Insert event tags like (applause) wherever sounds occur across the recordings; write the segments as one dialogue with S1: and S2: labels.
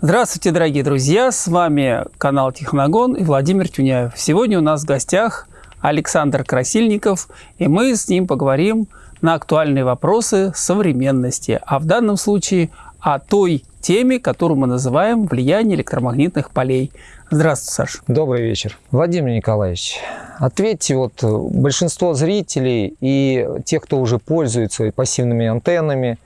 S1: Здравствуйте, дорогие друзья! С вами канал Техногон и Владимир Тюняев. Сегодня у нас в гостях Александр Красильников, и мы с ним поговорим на актуальные вопросы современности, а в данном случае о той теме, которую мы называем «Влияние электромагнитных полей». Здравствуйте, Саша.
S2: Добрый вечер. Владимир Николаевич, ответьте, вот большинство зрителей и тех, кто уже пользуется пассивными антеннами,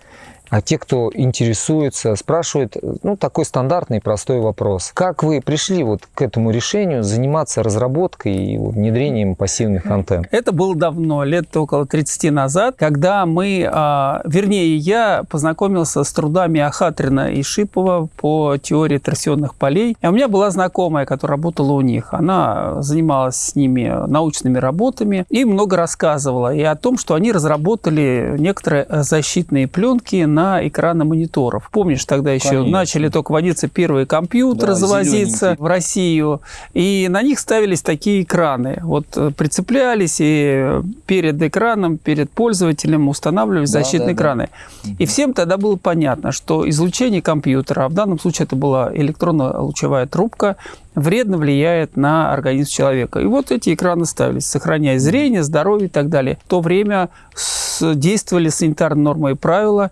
S2: а те, кто интересуется, спрашивают, ну, такой стандартный простой вопрос. Как вы пришли вот к этому решению заниматься разработкой и внедрением пассивных антенн?
S1: Это было давно, лет около 30 назад, когда мы, а, вернее, я познакомился с трудами Ахатрина и Шипова по теории торсионных полей. И у меня была знакомая, которая работала у них. Она занималась с ними научными работами и много рассказывала и о том, что они разработали некоторые защитные пленки на на экраны мониторов. Помнишь, тогда еще Конечно. начали только водиться первые компьютеры, да, завозиться в Россию, и на них ставились такие экраны. Вот э, прицеплялись, и перед экраном, перед пользователем устанавливались да, защитные да, экраны. Да. И всем тогда было понятно, что излучение компьютера, а в данном случае это была электронно-лучевая трубка, вредно влияет на организм человека. И вот эти экраны ставились, сохраняя зрение, здоровье и так далее. В то время действовали санитарные нормы и правила,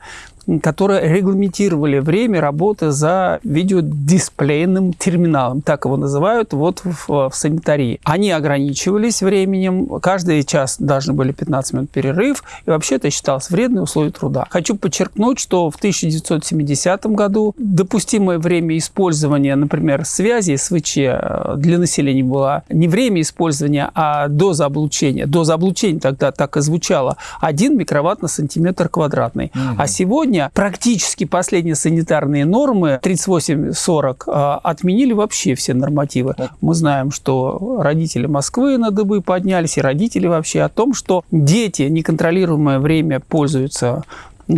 S1: которые регламентировали время работы за видеодисплейным терминалом, так его называют вот в, в санитарии. Они ограничивались временем, каждый час должны были 15 минут перерыв, и вообще это считалось вредные условия труда. Хочу подчеркнуть, что в 1970 году допустимое время использования, например, связи СВЧ э, для населения было не время использования, а доза облучения. Доза облучения тогда так и звучала. 1 микроватт на сантиметр квадратный. Угу. А сегодня сегодня практически последние санитарные нормы 38-40 а, отменили вообще все нормативы. Мы знаем, что родители Москвы на дыбы поднялись, и родители вообще о том, что дети неконтролируемое время пользуются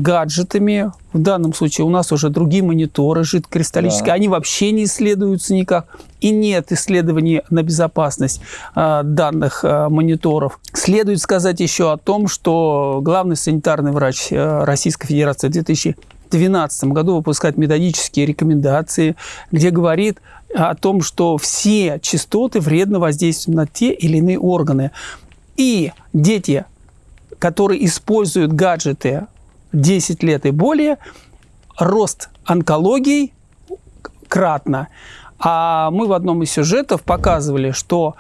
S1: гаджетами. В данном случае у нас уже другие мониторы жидкокристаллические. Да. Они вообще не исследуются никак. И нет исследований на безопасность э, данных э, мониторов. Следует сказать еще о том, что главный санитарный врач э, Российской Федерации в 2012 году выпускает методические рекомендации, где говорит о том, что все частоты вредно воздействуют на те или иные органы. И дети, которые используют гаджеты 10 лет и более, рост онкологий кратно. А мы в одном из сюжетов показывали, что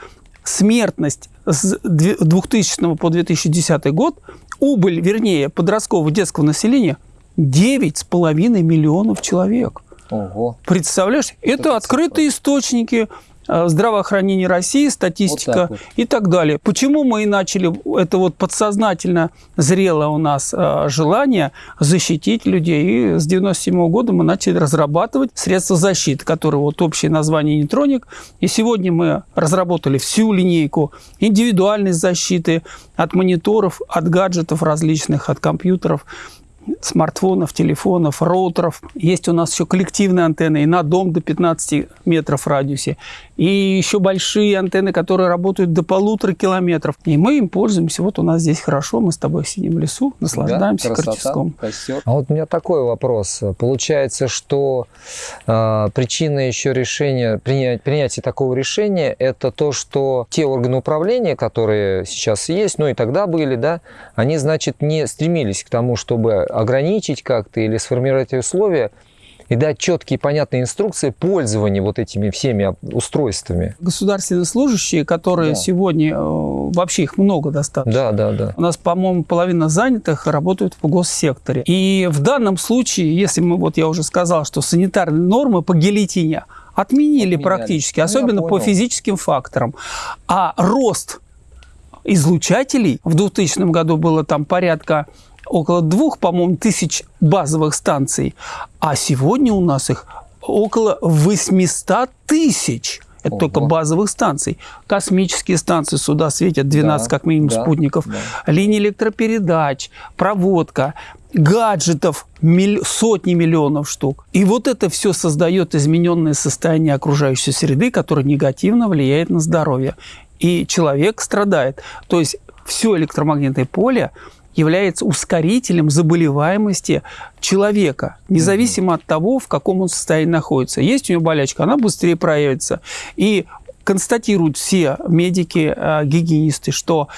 S1: смертность с 2000 по 2010 год, убыль, вернее, подросткового детского населения 9,5 миллионов человек. Ого. Представляешь? Это открытые источники здравоохранение России, статистика вот вот. и так далее. Почему мы и начали, это вот подсознательно зрело у нас э, желание защитить людей. И с 97 года мы начали разрабатывать средства защиты, которые вот общее название нейтроник. И сегодня мы разработали всю линейку индивидуальной защиты от мониторов, от гаджетов различных, от компьютеров смартфонов, телефонов, роутеров. Есть у нас еще коллективные антенны и на дом до 15 метров в радиусе. И еще большие антенны, которые работают до полутора километров. И мы им пользуемся. Вот у нас здесь хорошо, мы с тобой сидим в лесу, наслаждаемся да, красота,
S2: Костер. А вот у меня такой вопрос. Получается, что э, причина еще решения, принять, принятия такого решения, это то, что те органы управления, которые сейчас есть, ну и тогда были, да, они, значит, не стремились к тому, чтобы ограничить как-то или сформировать условия и дать четкие понятные инструкции пользования вот этими всеми устройствами.
S1: Государственные служащие, которые да. сегодня, э, вообще их много достаточно.
S2: Да, да, да.
S1: У нас, по-моему, половина занятых работают в госсекторе. И в данном случае, если мы, вот я уже сказал, что санитарные нормы по гильотине отменили Отменяли. практически, ну, особенно по физическим факторам. А рост излучателей в 2000 году было там порядка около двух, по-моему, тысяч базовых станций, а сегодня у нас их около 800 тысяч. Это Ого. только базовых станций. Космические станции сюда светят 12 да, как минимум да, спутников. Да. Линии электропередач, проводка, гаджетов миль... сотни миллионов штук. И вот это все создает измененное состояние окружающей среды, которое негативно влияет на здоровье. И человек страдает. То есть все электромагнитное поле является ускорителем заболеваемости человека, независимо от того, в каком он состоянии находится. Есть у него болячка, она быстрее проявится. И констатируют все медики, э, гигиенисты, что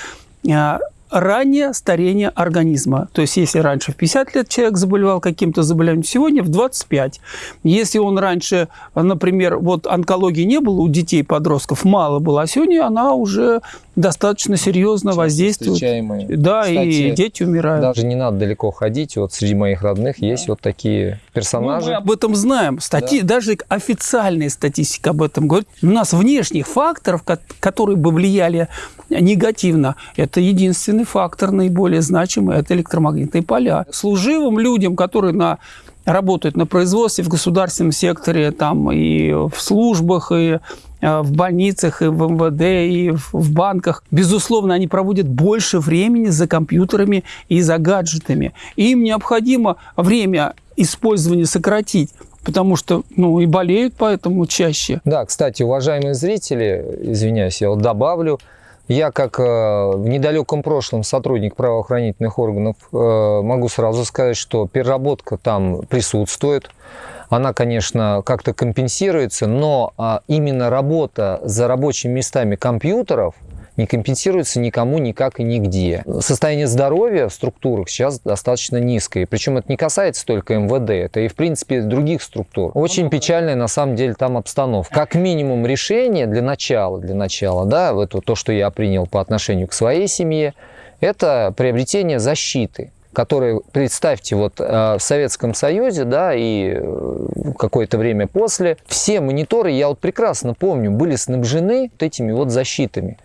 S1: э, раннее старение организма. То есть, если раньше в 50 лет человек заболевал каким-то заболеванием, сегодня в 25. Если он раньше, например, вот онкологии не было у детей, подростков, мало было, а сегодня она уже достаточно серьезно воздействует. Да, Кстати, и дети умирают.
S2: Даже не надо далеко ходить. Вот среди моих родных да. есть вот такие персонажи.
S1: Ну, мы об этом знаем. Стати... Да. Даже официальная статистика об этом говорит. У нас внешних факторов, которые бы влияли негативно, это единственный фактор наиболее значимый, это электромагнитные поля. Служивым людям, которые на работают на производстве, в государственном секторе, там и в службах, и э, в больницах, и в МВД, и в банках. Безусловно, они проводят больше времени за компьютерами и за гаджетами. Им необходимо время использования сократить потому что, ну, и болеют поэтому чаще.
S2: Да, кстати, уважаемые зрители, извиняюсь, я вот добавлю, я, как э, в недалеком прошлом сотрудник правоохранительных органов, э, могу сразу сказать, что переработка там присутствует. Она, конечно, как-то компенсируется, но а, именно работа за рабочими местами компьютеров – не компенсируется никому никак и нигде. Состояние здоровья в структурах сейчас достаточно низкое. Причем это не касается только МВД, это и в принципе других структур. Очень печальная на самом деле там обстановка. Как минимум решение для начала, для начала, да, это то, что я принял по отношению к своей семье, это приобретение защиты которые, представьте, вот э, в Советском Союзе, да, и э, какое-то время после, все мониторы, я вот прекрасно помню, были снабжены вот этими вот защитами.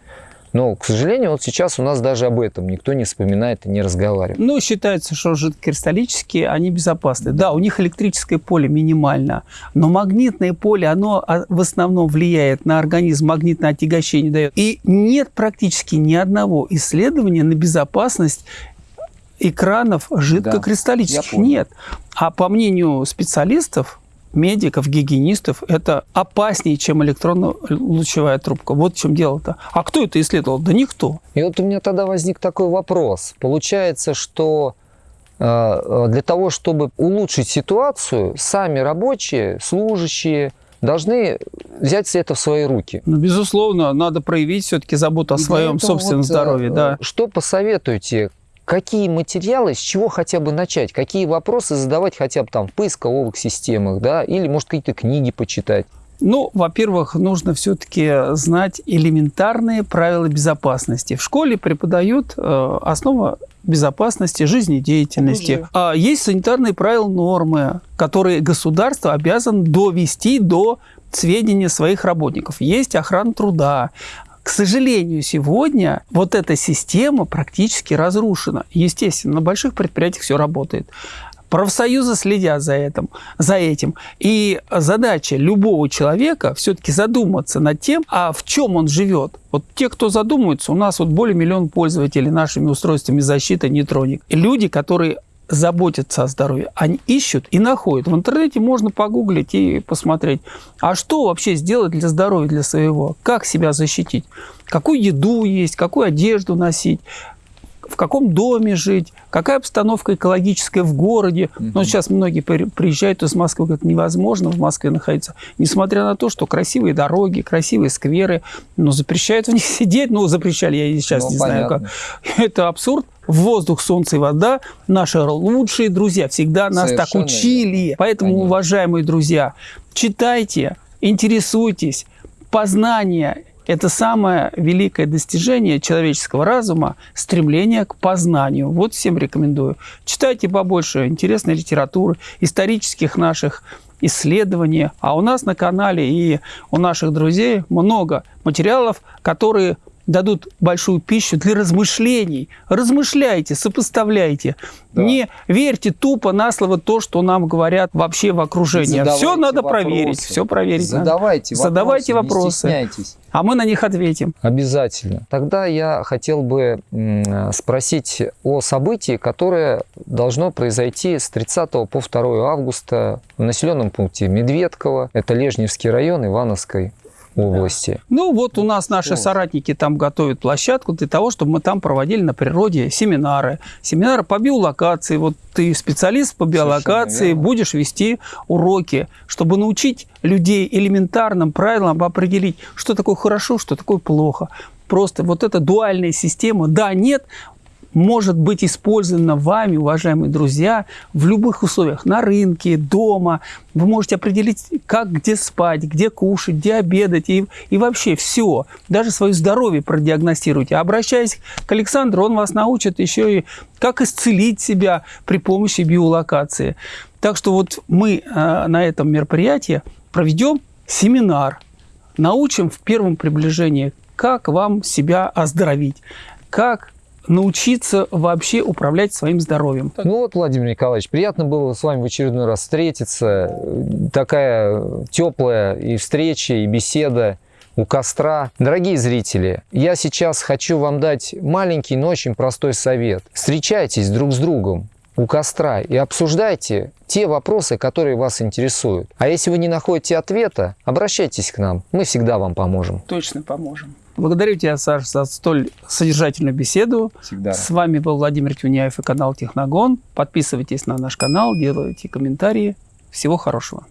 S2: Но, к сожалению, вот сейчас у нас даже об этом никто не вспоминает и не разговаривает.
S1: Ну, считается, что жидкокристаллические, они безопасны. Да, у них электрическое поле минимально, но магнитное поле, оно а, в основном влияет на организм, магнитное отягощение дает. И нет практически ни одного исследования на безопасность экранов жидкокристаллических. Да, нет. А по мнению специалистов, медиков, гигиенистов, это опаснее, чем электронно-лучевая трубка. Вот в чем дело-то. А кто это исследовал? Да никто.
S2: И вот у меня тогда возник такой вопрос. Получается, что э, для того, чтобы улучшить ситуацию, сами рабочие, служащие, должны взять это в свои руки.
S1: Ну, безусловно, надо проявить все-таки заботу о И своем собственном вот, здоровье. Да.
S2: Что посоветуете? Какие материалы, с чего хотя бы начать, какие вопросы задавать хотя бы там в поисковых системах, да, или, может, какие-то книги почитать.
S1: Ну, во-первых, нужно все-таки знать элементарные правила безопасности. В школе преподают э, основа безопасности жизнедеятельности. А есть санитарные правила нормы, которые государство обязано довести до сведения своих работников. Есть охрана труда, к сожалению, сегодня вот эта система практически разрушена. Естественно, на больших предприятиях все работает. Профсоюзы следят за этим, за этим. И задача любого человека все-таки задуматься над тем, а в чем он живет. Вот те, кто задумывается, у нас вот более миллиона пользователей нашими устройствами защиты нейтроник. Люди, которые заботятся о здоровье, они ищут и находят. В интернете можно погуглить и посмотреть, а что вообще сделать для здоровья, для своего, как себя защитить, какую еду есть, какую одежду носить, в каком доме жить, какая обстановка экологическая в городе. Угу. Но сейчас многие приезжают из Москвы, говорят, невозможно в Москве находиться. Несмотря на то, что красивые дороги, красивые скверы, но запрещают в них (laughs) сидеть. Ну, запрещали, я сейчас ну, не понятно. знаю как. Это абсурд. Воздух, солнце и вода – наши лучшие друзья. Всегда нас Совершенно так учили. Поэтому, Конечно. уважаемые друзья, читайте, интересуйтесь. Познание это самое великое достижение человеческого разума – стремление к познанию. Вот всем рекомендую. Читайте побольше интересной литературы, исторических наших исследований. А у нас на канале и у наших друзей много материалов, которые дадут большую пищу для размышлений. Размышляйте, сопоставляйте. Да. Не верьте тупо на слово то, что нам говорят вообще в окружении. Задавайте все надо вопросы. проверить. Все проверить.
S2: Задавайте
S1: надо. вопросы. Задавайте вопросы. Не стесняйтесь. А мы на них ответим.
S2: Обязательно. Тогда я хотел бы спросить о событии, которое должно произойти с 30 по 2 августа в населенном пункте Медведково. Это Лежневский район Ивановской области.
S1: Ну вот у нас наши соратники там готовят площадку для того, чтобы мы там проводили на природе семинары. Семинары по биолокации. Вот ты специалист по биолокации, будешь вести уроки, чтобы научить людей элементарным правилам определить, что такое хорошо, что такое плохо. Просто вот эта дуальная система, да, нет, может быть использована вами, уважаемые друзья, в любых условиях, на рынке, дома. Вы можете определить, как, где спать, где кушать, где обедать и, и вообще все. Даже свое здоровье продиагностируйте. Обращаясь к Александру, он вас научит еще и как исцелить себя при помощи биолокации. Так что вот мы э, на этом мероприятии проведем семинар, научим в первом приближении, как вам себя оздоровить, как научиться вообще управлять своим здоровьем.
S2: Ну вот, Владимир Николаевич, приятно было с вами в очередной раз встретиться. Такая теплая и встреча, и беседа у костра. Дорогие зрители, я сейчас хочу вам дать маленький, но очень простой совет. Встречайтесь друг с другом у костра и обсуждайте те вопросы, которые вас интересуют. А если вы не находите ответа, обращайтесь к нам, мы всегда вам поможем.
S1: Точно поможем. Благодарю тебя, Саш, за столь содержательную беседу.
S2: Всегда.
S1: С вами был Владимир Тюняев и канал Техногон. Подписывайтесь на наш канал, делайте комментарии. Всего хорошего.